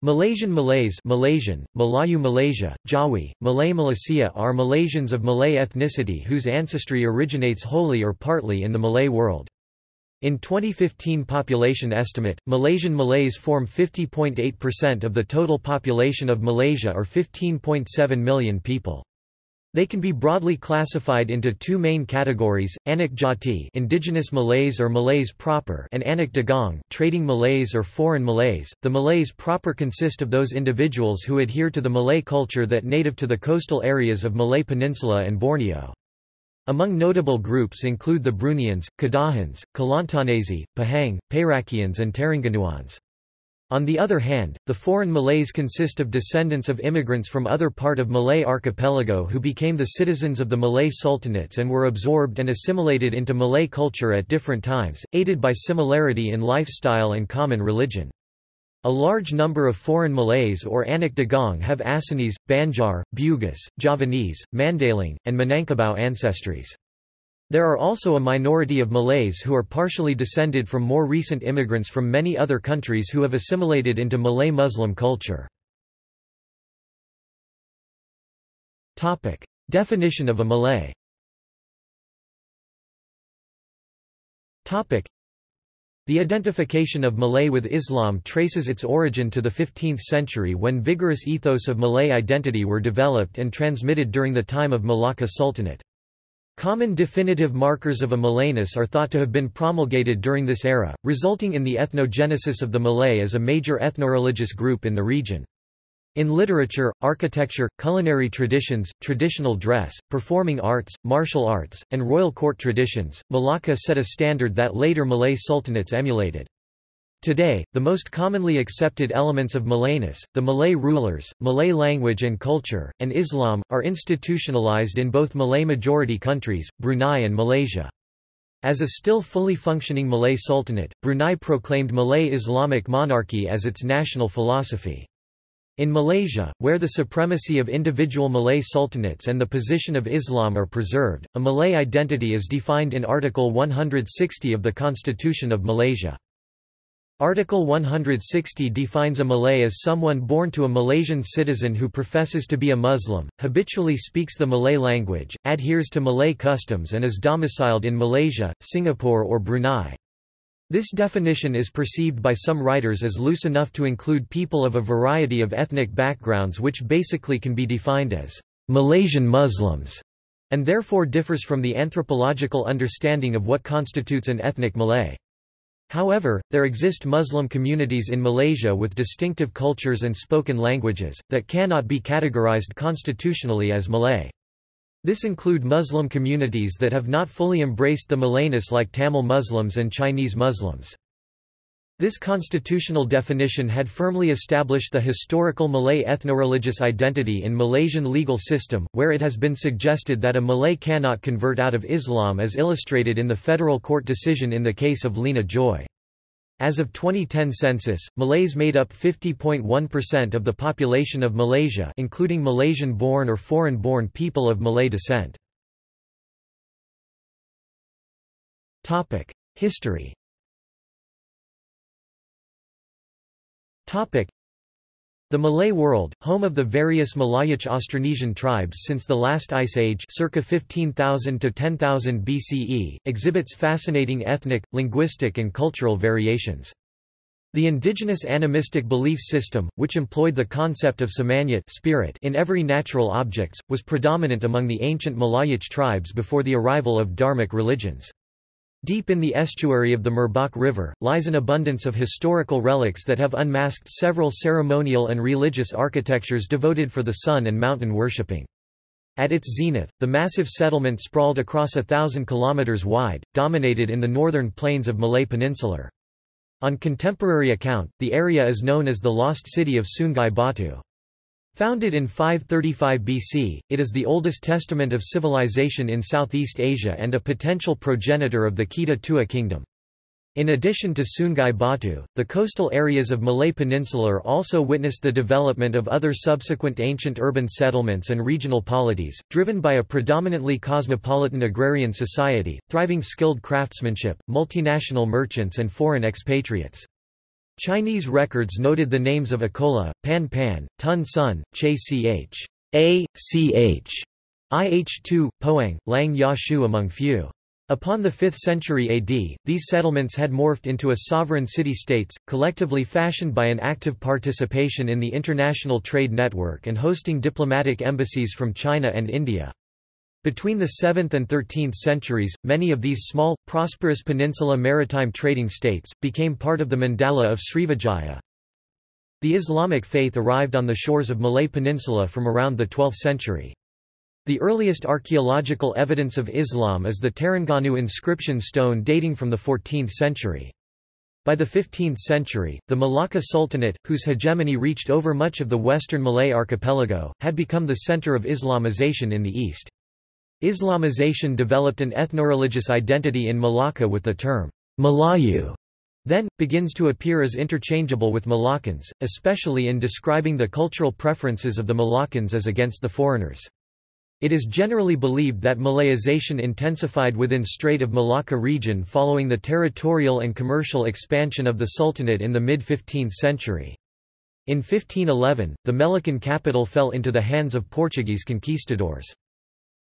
Malaysian Malays Malaysian, Melayu Malaysia, Jawi, Malay Malaysia are Malaysians of Malay ethnicity whose ancestry originates wholly or partly in the Malay world. In 2015 population estimate, Malaysian Malays form 50.8% of the total population of Malaysia or 15.7 million people. They can be broadly classified into two main categories, Anak Jati indigenous Malays or Malays proper and Anak Dagang trading Malays or foreign Malays. The Malays proper consist of those individuals who adhere to the Malay culture that native to the coastal areas of Malay Peninsula and Borneo. Among notable groups include the Bruneians, Kedahans, Kelantanese, Pahang, Perakians and Terengganuans. On the other hand, the foreign Malays consist of descendants of immigrants from other part of Malay archipelago who became the citizens of the Malay sultanates and were absorbed and assimilated into Malay culture at different times, aided by similarity in lifestyle and common religion. A large number of foreign Malays or Anak Dagang have Assamese, Banjar, Bugis, Javanese, Mandailing, and Minangkabau ancestries. There are also a minority of Malays who are partially descended from more recent immigrants from many other countries who have assimilated into Malay Muslim culture. Definition of a Malay the identification of Malay with Islam traces its origin to the 15th century when vigorous ethos of Malay identity were developed and transmitted during the time of Malacca Sultanate. Common definitive markers of a Malayness are thought to have been promulgated during this era, resulting in the ethnogenesis of the Malay as a major ethnoreligious group in the region. In literature, architecture, culinary traditions, traditional dress, performing arts, martial arts, and royal court traditions, Malacca set a standard that later Malay sultanates emulated. Today, the most commonly accepted elements of Malayness, the Malay rulers, Malay language and culture, and Islam, are institutionalized in both Malay-majority countries, Brunei and Malaysia. As a still fully functioning Malay Sultanate, Brunei proclaimed Malay Islamic monarchy as its national philosophy. In Malaysia, where the supremacy of individual Malay sultanates and the position of Islam are preserved, a Malay identity is defined in Article 160 of the Constitution of Malaysia. Article 160 defines a Malay as someone born to a Malaysian citizen who professes to be a Muslim, habitually speaks the Malay language, adheres to Malay customs and is domiciled in Malaysia, Singapore or Brunei. This definition is perceived by some writers as loose enough to include people of a variety of ethnic backgrounds which basically can be defined as Malaysian Muslims, and therefore differs from the anthropological understanding of what constitutes an ethnic Malay. However, there exist Muslim communities in Malaysia with distinctive cultures and spoken languages, that cannot be categorized constitutionally as Malay. This include Muslim communities that have not fully embraced the Malayness like Tamil Muslims and Chinese Muslims. This constitutional definition had firmly established the historical Malay ethnoreligious identity in Malaysian legal system, where it has been suggested that a Malay cannot convert out of Islam as illustrated in the federal court decision in the case of Lina Joy. As of 2010 census, Malays made up 50.1% of the population of Malaysia including Malaysian-born or foreign-born people of Malay descent. History the Malay world, home of the various Malayic Austronesian tribes since the last ice age circa 15,000 to 10,000 BCE, exhibits fascinating ethnic, linguistic and cultural variations. The indigenous animistic belief system, which employed the concept of semangat spirit in every natural objects, was predominant among the ancient Malayic tribes before the arrival of Dharmic religions. Deep in the estuary of the Merbok River, lies an abundance of historical relics that have unmasked several ceremonial and religious architectures devoted for the sun and mountain worshipping. At its zenith, the massive settlement sprawled across a thousand kilometers wide, dominated in the northern plains of Malay Peninsular. On contemporary account, the area is known as the lost city of Sungai Batu. Founded in 535 BC, it is the oldest testament of civilization in Southeast Asia and a potential progenitor of the Kedah Tua kingdom. In addition to Sungai Batu, the coastal areas of Malay Peninsula also witnessed the development of other subsequent ancient urban settlements and regional polities, driven by a predominantly cosmopolitan agrarian society, thriving skilled craftsmanship, multinational merchants and foreign expatriates. Chinese records noted the names of Akola, Pan Pan, Tun Sun, Che Ch. A. Ch. IH2, Poang, Lang Ya Shu among few. Upon the 5th century AD, these settlements had morphed into a sovereign city-states, collectively fashioned by an active participation in the international trade network and hosting diplomatic embassies from China and India. Between the 7th and 13th centuries, many of these small, prosperous peninsula maritime trading states, became part of the mandala of Srivijaya. The Islamic faith arrived on the shores of Malay Peninsula from around the 12th century. The earliest archaeological evidence of Islam is the Terengganu inscription stone dating from the 14th century. By the 15th century, the Malacca Sultanate, whose hegemony reached over much of the western Malay archipelago, had become the center of Islamization in the east. Islamization developed an ethnoreligious identity in Malacca with the term Melayu then, begins to appear as interchangeable with Melakans, especially in describing the cultural preferences of the Melakans as against the foreigners. It is generally believed that Malayization intensified within Strait of Malacca region following the territorial and commercial expansion of the Sultanate in the mid-15th century. In 1511, the Melakan capital fell into the hands of Portuguese conquistadors.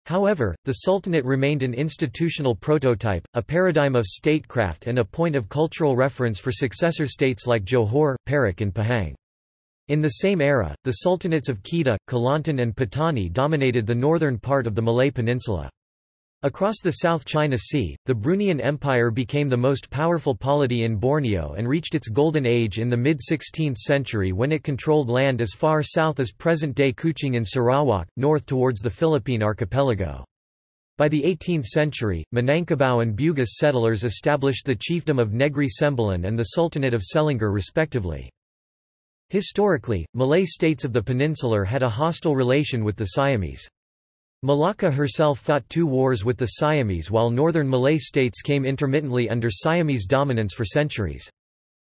However, the Sultanate remained an institutional prototype, a paradigm of statecraft and a point of cultural reference for successor states like Johor, Perak and Pahang. In the same era, the sultanates of Kedah, Kelantan and Patani dominated the northern part of the Malay Peninsula. Across the South China Sea, the Bruneian Empire became the most powerful polity in Borneo and reached its golden age in the mid-16th century when it controlled land as far south as present-day Kuching in Sarawak, north towards the Philippine archipelago. By the 18th century, Minangkabau and Bugis settlers established the chiefdom of Negri Sembilan and the Sultanate of Selangor respectively. Historically, Malay states of the peninsular had a hostile relation with the Siamese. Malacca herself fought two wars with the Siamese while northern Malay states came intermittently under Siamese dominance for centuries.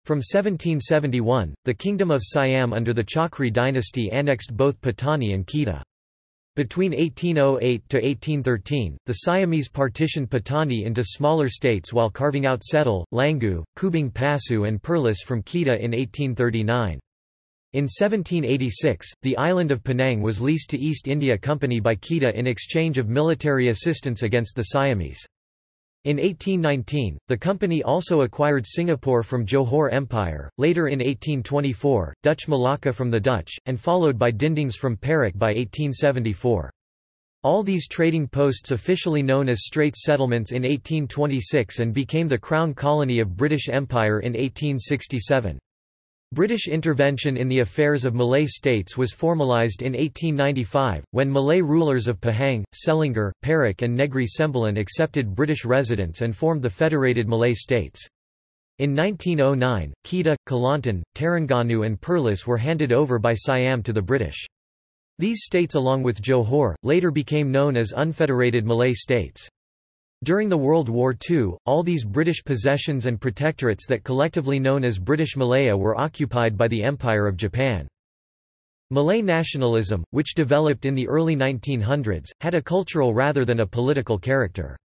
From 1771, the Kingdom of Siam under the Chakri dynasty annexed both Patani and Kedah. Between 1808 to 1813, the Siamese partitioned Patani into smaller states while carving out Setul, Langgu, Kubang Pasu and Perlis from Kedah in 1839. In 1786, the island of Penang was leased to East India Company by Kedah in exchange of military assistance against the Siamese. In 1819, the company also acquired Singapore from Johor Empire, later in 1824, Dutch Malacca from the Dutch, and followed by Dindings from Perak by 1874. All these trading posts officially known as Straits Settlements in 1826 and became the Crown Colony of British Empire in 1867. British intervention in the affairs of Malay states was formalised in 1895, when Malay rulers of Pahang, Selangor, Perak and Negri Sembilan accepted British residents and formed the Federated Malay States. In 1909, Kedah, Kelantan, Terengganu and Perlis were handed over by Siam to the British. These states along with Johor, later became known as Unfederated Malay States. During the World War II, all these British possessions and protectorates that collectively known as British Malaya were occupied by the Empire of Japan. Malay nationalism, which developed in the early 1900s, had a cultural rather than a political character.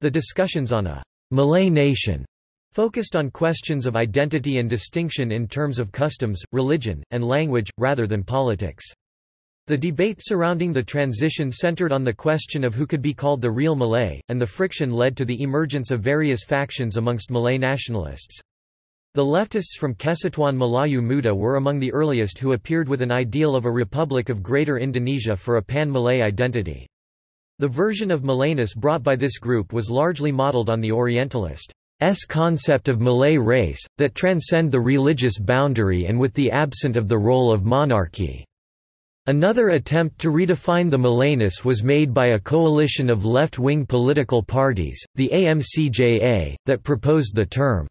The discussions on a Malay nation focused on questions of identity and distinction in terms of customs, religion, and language, rather than politics. The debate surrounding the transition centered on the question of who could be called the real Malay, and the friction led to the emergence of various factions amongst Malay nationalists. The leftists from Kesatuan Melayu Muda were among the earliest who appeared with an ideal of a republic of Greater Indonesia for a pan-Malay identity. The version of Malayness brought by this group was largely modeled on the Orientalist S concept of Malay race, that transcend the religious boundary and with the absent of the role of monarchy. Another attempt to redefine the Malayness was made by a coalition of left-wing political parties, the AMCJA, that proposed the term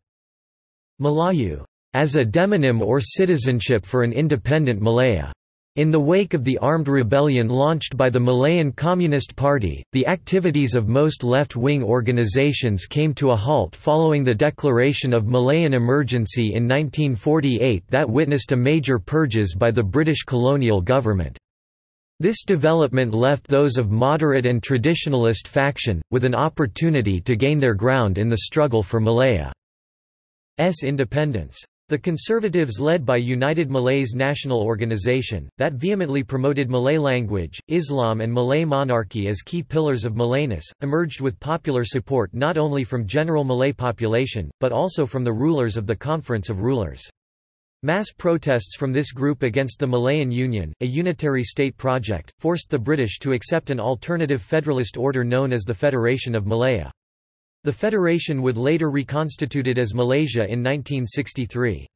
Melayu as a demonym or citizenship for an independent Malaya. In the wake of the armed rebellion launched by the Malayan Communist Party, the activities of most left-wing organizations came to a halt following the declaration of Malayan emergency in 1948 that witnessed a major purges by the British colonial government. This development left those of moderate and traditionalist faction, with an opportunity to gain their ground in the struggle for Malaya's independence. The Conservatives led by United Malays National Organization, that vehemently promoted Malay language, Islam and Malay monarchy as key pillars of Malayness, emerged with popular support not only from general Malay population, but also from the rulers of the Conference of Rulers. Mass protests from this group against the Malayan Union, a unitary state project, forced the British to accept an alternative federalist order known as the Federation of Malaya. The federation would later reconstitute it as Malaysia in 1963.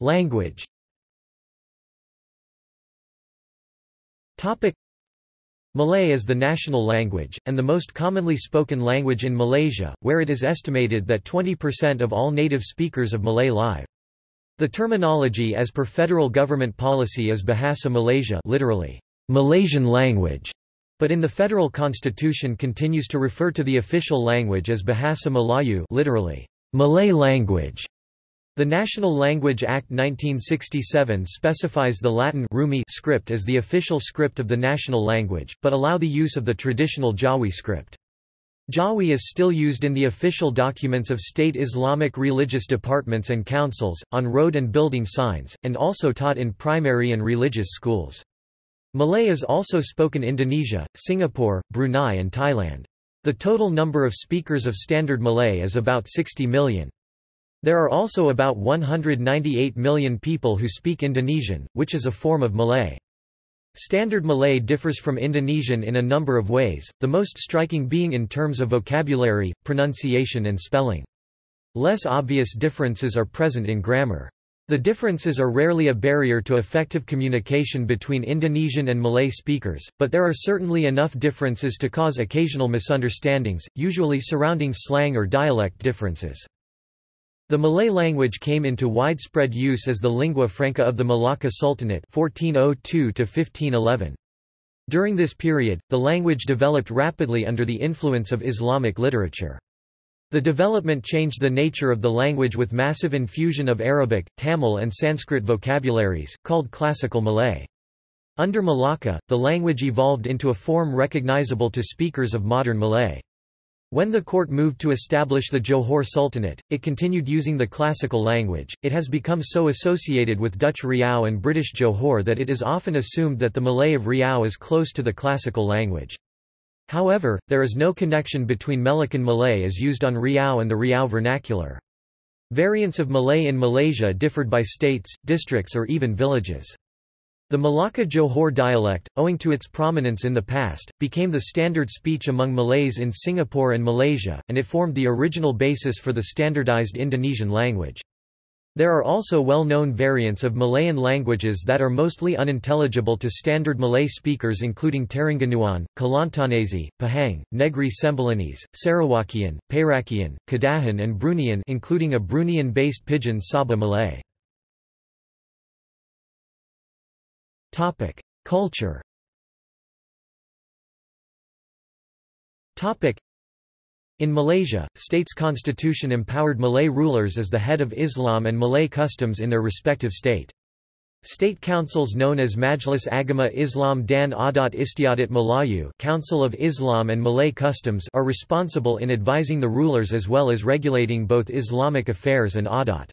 Language Malay is the national language, and the most commonly spoken language in Malaysia, where it is estimated that 20% of all native speakers of Malay live. The terminology as per federal government policy is Bahasa Malaysia literally, Malaysian language, but in the federal constitution continues to refer to the official language as Bahasa Melayu literally, Malay language. The National Language Act 1967 specifies the Latin Rumi script as the official script of the national language, but allow the use of the traditional Jawi script. Jawi is still used in the official documents of state Islamic religious departments and councils, on road and building signs, and also taught in primary and religious schools. Malay is also spoken in Indonesia, Singapore, Brunei and Thailand. The total number of speakers of Standard Malay is about 60 million. There are also about 198 million people who speak Indonesian, which is a form of Malay. Standard Malay differs from Indonesian in a number of ways, the most striking being in terms of vocabulary, pronunciation and spelling. Less obvious differences are present in grammar. The differences are rarely a barrier to effective communication between Indonesian and Malay speakers, but there are certainly enough differences to cause occasional misunderstandings, usually surrounding slang or dialect differences. The Malay language came into widespread use as the lingua franca of the Malacca Sultanate 1402 -1511. During this period, the language developed rapidly under the influence of Islamic literature. The development changed the nature of the language with massive infusion of Arabic, Tamil and Sanskrit vocabularies, called Classical Malay. Under Malacca, the language evolved into a form recognizable to speakers of modern Malay. When the court moved to establish the Johor Sultanate, it continued using the classical language. It has become so associated with Dutch Riau and British Johor that it is often assumed that the Malay of Riau is close to the classical language. However, there is no connection between Melakan Malay as used on Riau and the Riau vernacular. Variants of Malay in Malaysia differed by states, districts or even villages. The Malacca Johor dialect, owing to its prominence in the past, became the standard speech among Malays in Singapore and Malaysia, and it formed the original basis for the standardized Indonesian language. There are also well-known variants of Malayan languages that are mostly unintelligible to standard Malay speakers including Terengganuan, Kelantanese, Pahang, Negri Sembilanese, Sarawakian, Perakian, Kedahan and Bruneian including a Bruneian-based pidgin Sabah Malay. Culture in Malaysia, state's constitution empowered Malay rulers as the head of Islam and Malay customs in their respective state. State councils known as Majlis Agama Islam dan Adat Istiadat Melayu Council of Islam and Malay Customs are responsible in advising the rulers as well as regulating both Islamic affairs and adat.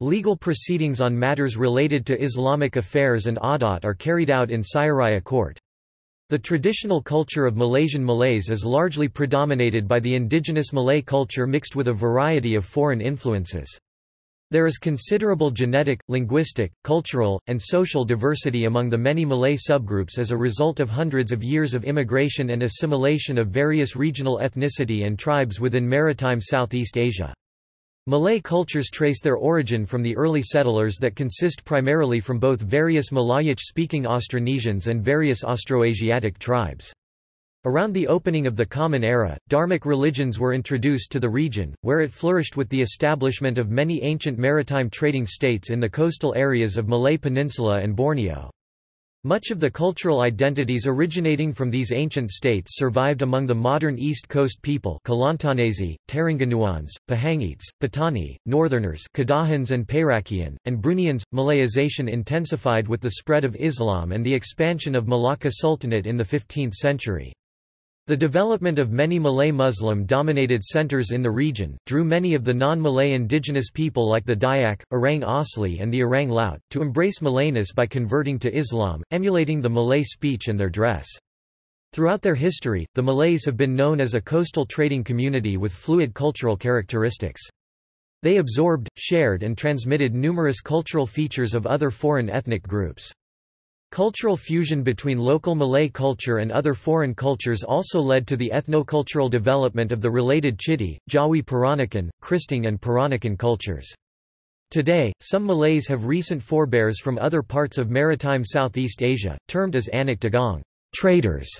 Legal proceedings on matters related to Islamic affairs and adat are carried out in Syariah Court. The traditional culture of Malaysian Malays is largely predominated by the indigenous Malay culture mixed with a variety of foreign influences. There is considerable genetic, linguistic, cultural, and social diversity among the many Malay subgroups as a result of hundreds of years of immigration and assimilation of various regional ethnicity and tribes within maritime Southeast Asia. Malay cultures trace their origin from the early settlers that consist primarily from both various Malayic-speaking Austronesians and various Austroasiatic tribes. Around the opening of the Common Era, Dharmic religions were introduced to the region, where it flourished with the establishment of many ancient maritime trading states in the coastal areas of Malay Peninsula and Borneo. Much of the cultural identities originating from these ancient states survived among the modern East Coast people Kelantanese, Terengganuans, Pahangites, Patani, Northerners Kedahans and Perakian, and Bruneians. Malayization intensified with the spread of Islam and the expansion of Malacca Sultanate in the 15th century. The development of many Malay Muslim-dominated centers in the region, drew many of the non-Malay indigenous people like the Dayak, Orang Asli and the Orang Laut, to embrace Malayness by converting to Islam, emulating the Malay speech and their dress. Throughout their history, the Malays have been known as a coastal trading community with fluid cultural characteristics. They absorbed, shared and transmitted numerous cultural features of other foreign ethnic groups. Cultural fusion between local Malay culture and other foreign cultures also led to the ethnocultural development of the related Chitty, Jawi Peranakan, Kristang and Peranakan cultures. Today, some Malays have recent forebears from other parts of maritime Southeast Asia, termed as Anak Dagang traders",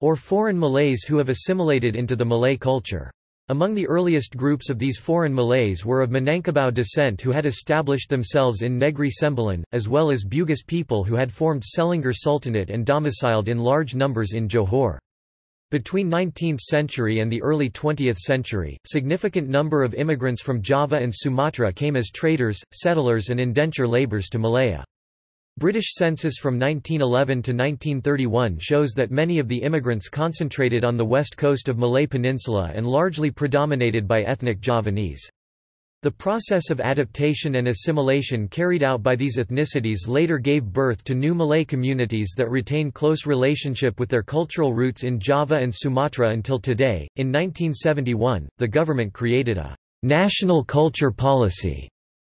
or foreign Malays who have assimilated into the Malay culture. Among the earliest groups of these foreign Malays were of Minangkabau descent who had established themselves in Negri Sembilan, as well as Bugis people who had formed Selangor Sultanate and domiciled in large numbers in Johor. Between 19th century and the early 20th century, significant number of immigrants from Java and Sumatra came as traders, settlers and indenture labours to Malaya. British census from 1911 to 1931 shows that many of the immigrants concentrated on the west coast of Malay Peninsula and largely predominated by ethnic Javanese. The process of adaptation and assimilation carried out by these ethnicities later gave birth to new Malay communities that retain close relationship with their cultural roots in Java and Sumatra until today. In 1971, the government created a national culture policy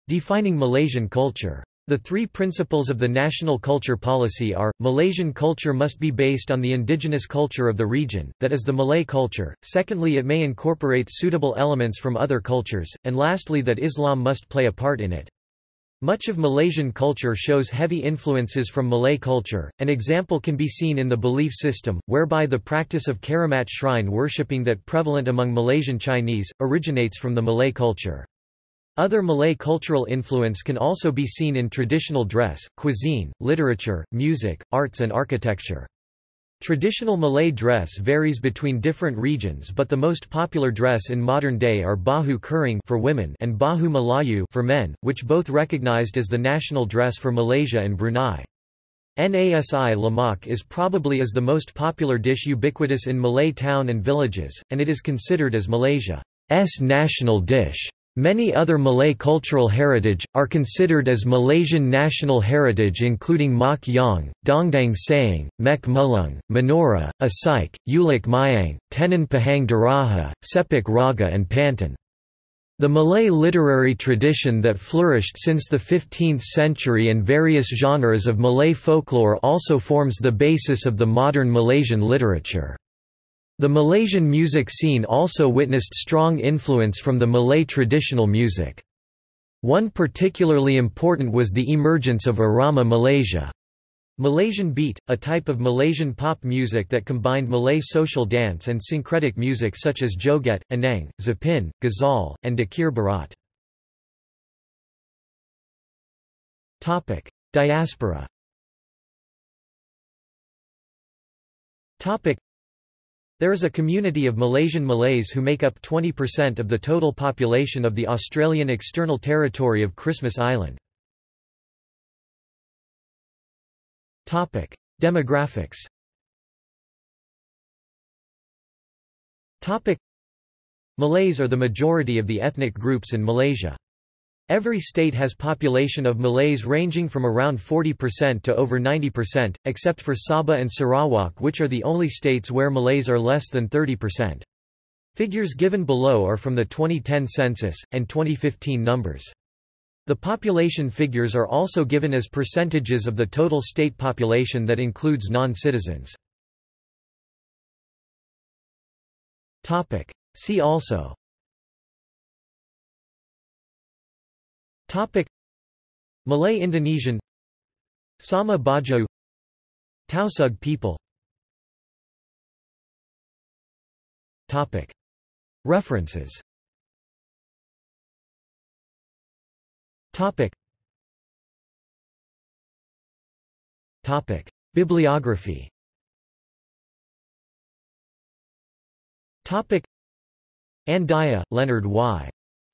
defining Malaysian culture. The three principles of the national culture policy are, Malaysian culture must be based on the indigenous culture of the region, that is the Malay culture, secondly it may incorporate suitable elements from other cultures, and lastly that Islam must play a part in it. Much of Malaysian culture shows heavy influences from Malay culture. An example can be seen in the belief system, whereby the practice of Keramat shrine worshipping that prevalent among Malaysian Chinese, originates from the Malay culture. Other Malay cultural influence can also be seen in traditional dress, cuisine, literature, music, arts and architecture. Traditional Malay dress varies between different regions but the most popular dress in modern day are Baju Kurung for women and Baju Melayu for men, which both recognized as the national dress for Malaysia and Brunei. Nasi lemak is probably as the most popular dish ubiquitous in Malay town and villages, and it is considered as Malaysia's national dish. Many other Malay cultural heritage, are considered as Malaysian national heritage including Mak Yong, Dondang Sayang, Mek Mulung, Menorah, Asyik, Ulek Mayang, Tenan Pahang Daraha, Sepak Raga and Pantun. The Malay literary tradition that flourished since the 15th century and various genres of Malay folklore also forms the basis of the modern Malaysian literature. The Malaysian music scene also witnessed strong influence from the Malay traditional music. One particularly important was the emergence of Irama Malaysia. Malaysian beat, a type of Malaysian pop music that combined Malay social dance and syncretic music such as joget, inang, zapin, ghazal, and dikir barat. Diaspora there is a community of Malaysian Malays who make up 20% of the total population of the Australian external territory of Christmas Island. Demographics Malays are the majority of the ethnic groups in Malaysia. Every state has population of Malays ranging from around 40% to over 90%, except for Sabah and Sarawak which are the only states where Malays are less than 30%. Figures given below are from the 2010 census, and 2015 numbers. The population figures are also given as percentages of the total state population that includes non-citizens. See also Topic. Malay Indonesian Sama Bajo Tausug people Topic. References Topic. Topic. Bibliography Topic. Andaya, Leonard Y.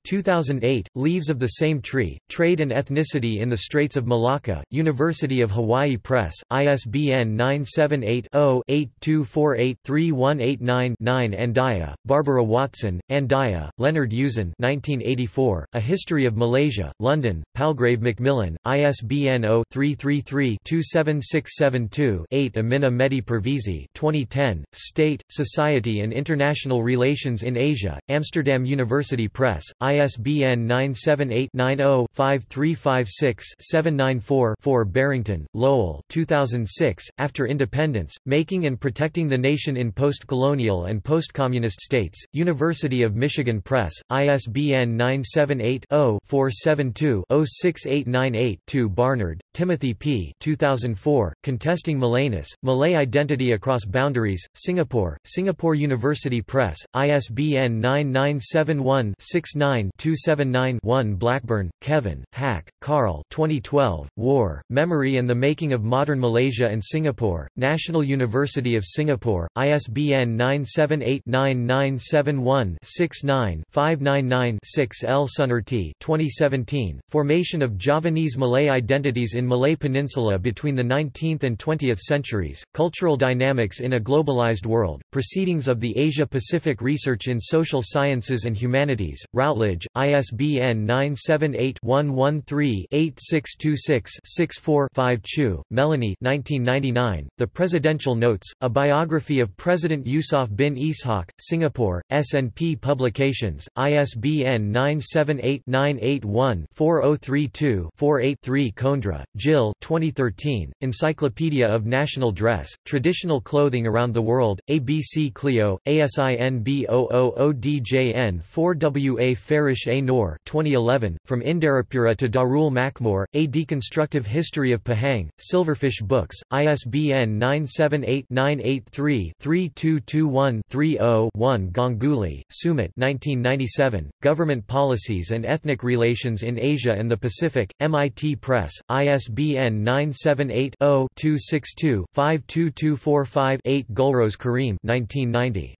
2008, Leaves of the Same Tree, Trade and Ethnicity in the Straits of Malacca, University of Hawaii Press, ISBN 978-0-8248-3189-9 Andaya, Barbara Watson, Andaya, Leonard Yuzon 1984, A History of Malaysia, London, Palgrave Macmillan, ISBN 0-333-27672-8 Amina Mehdi Pervizi 2010, State, Society and International Relations in Asia, Amsterdam University Press, ISBN 978-90-5356-794-4 Barrington, Lowell 2006, After Independence, Making and Protecting the Nation in Post-Colonial and Post-Communist States, University of Michigan Press, ISBN 978-0-472-06898-2 Barnard, Timothy P. 2004, Contesting Malayness, Malay Identity Across Boundaries, Singapore, Singapore University Press, ISBN 9971 69-279-1 Blackburn, Kevin, Hack, Karl 2012, War, Memory and the Making of Modern Malaysia and Singapore, National University of Singapore, ISBN 978-9971-69-599-6 L. Sunartee 2017, Formation of Javanese Malay Identities in Malay Peninsula between the 19th and 20th centuries, Cultural Dynamics in a Globalized World, Proceedings of the Asia-Pacific Research in Social Sciences and Humanities, Routledge, ISBN 978-113-8626-64-5 Chew, Melanie 1999, The Presidential Notes, A Biography of President Yusof bin Ishaq, Singapore, S&P Publications, ISBN 978-981-4032-48-3 Condra, Jill 2013, Encyclopedia of National Dress, Traditional Clothing Around the World, ABC Clio, ASIN B000DJN 4WA Farish A. Noor 2011, From Inderapura to Darul Makmur, A Deconstructive History of Pahang, Silverfish Books, ISBN 978-983-3221-30-1 Ganguly, Sumit 1997, Government Policies and Ethnic Relations in Asia and the Pacific, MIT Press, ISBN 978-0-262-52245-8 Gulrose Karim 1990.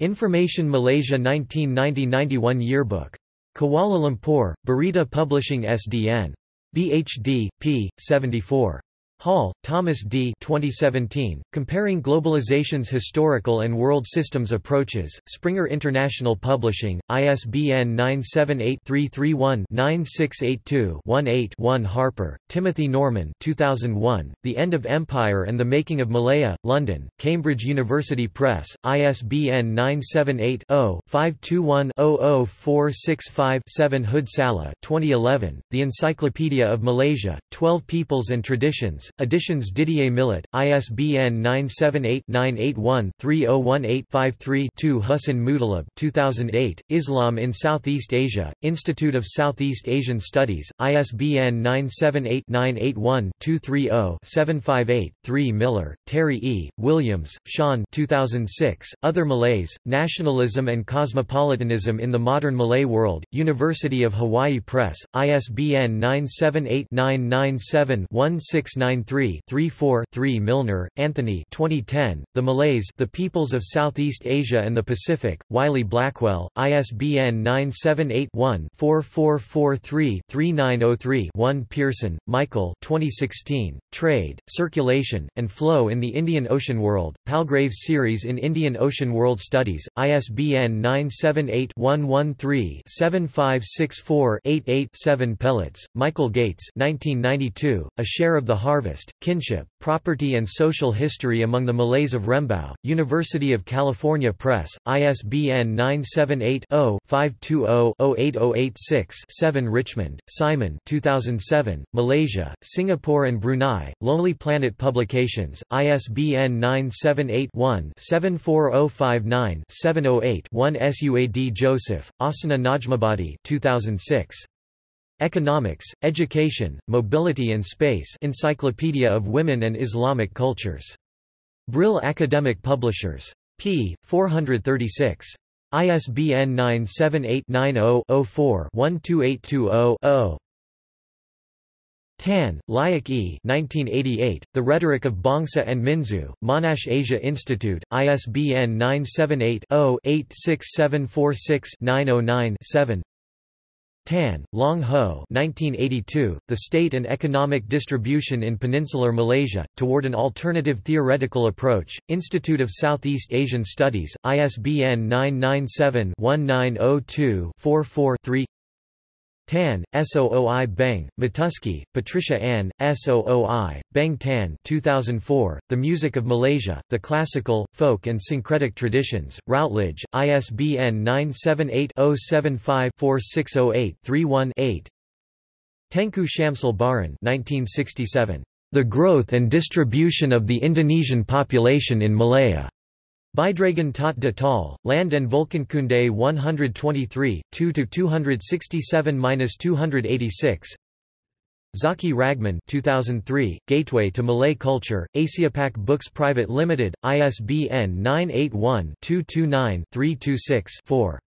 Information Malaysia 1990–91 Yearbook. Kuala Lumpur, Berita Publishing SDN. BHD, p. 74. Hall, Thomas D. 2017, Comparing Globalization's Historical and World Systems Approaches, Springer International Publishing, ISBN 978-331-9682-18-1 Harper, Timothy Norman 2001, The End of Empire and the Making of Malaya, London, Cambridge University Press, ISBN 978-0-521-00465-7 Hood Salleh 2011, The Encyclopedia of Malaysia, Twelve Peoples and Traditions, Editions Didier Millet, ISBN 978-981-3018-53-2 Hussin Mutalib 2008, Islam in Southeast Asia, Institute of Southeast Asian Studies, ISBN 978-981-230-758-3 Miller, Terry E., Williams, Sean 2006, Other Malays, Nationalism and Cosmopolitanism in the Modern Malay World, University of Hawaii Press, ISBN 978 997 1693 993-34-3 Milner, Anthony 2010, The Malays The Peoples of Southeast Asia and the Pacific, Wiley Blackwell, ISBN 978-1-4443-3903-1 Pearson, Michael 2016, Trade, Circulation, and Flow in the Indian Ocean World, Palgrave Series in Indian Ocean World Studies, ISBN 978-113-7564-88-7 Peletz, Michael Gates 1992, A Share of the Harvest Kinship, Property and Social History Among the Malays of Rembau, University of California Press, ISBN 978-0-520-08086-7 Richmond, Simon 2007, Malaysia, Singapore and Brunei, Lonely Planet Publications, ISBN 978-1-74059-708-1 Suad Joseph, Asana Najmabadi 2006. Economics, Education, Mobility and Space Encyclopedia of Women and Islamic Cultures. Brill Academic Publishers. p. 436. ISBN 978-90-04-12820-0. Tan, Layak E. 1988, the Rhetoric of Bangsa and Minzu, Monash Asia Institute, ISBN 978 0 86746 909 7 Tan, Long Ho 1982, The State and Economic Distribution in Peninsular Malaysia, Toward an Alternative Theoretical Approach, Institute of Southeast Asian Studies, ISBN 997-1902-44-3 Tan, Sooi Beng, Matusky, Patricia Ann, Sooi, Beng Tan 2004, The Music of Malaysia, The Classical, Folk and Syncretic Traditions, Routledge, ISBN 978-075-4608-31-8 Tengku Shamsul Bahrin 1967, The Growth and Distribution of the Indonesian Population in Malaya. Bijdragen tot de Taal, Land en Volkenkunde 123, 2-267-286 Zaki Ragman 2003, Gateway to Malay Culture, Asiapac Books Private Limited, ISBN 981-229-326-4.